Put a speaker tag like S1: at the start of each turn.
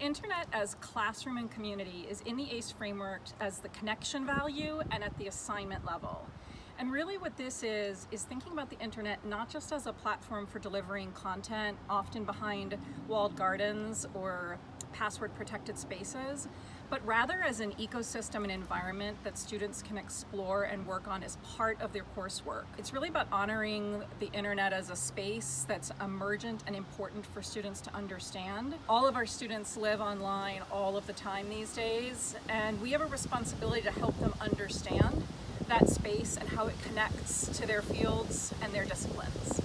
S1: internet as classroom and community is in the ACE framework as the connection value and at the assignment level. And really what this is, is thinking about the internet not just as a platform for delivering content, often behind walled gardens or password protected spaces, but rather as an ecosystem and environment that students can explore and work on as part of their coursework. It's really about honoring the internet as a space that's emergent and important for students to understand. All of our students live online all of the time these days, and we have a responsibility to help them understand that space and how it connects to their fields and their disciplines.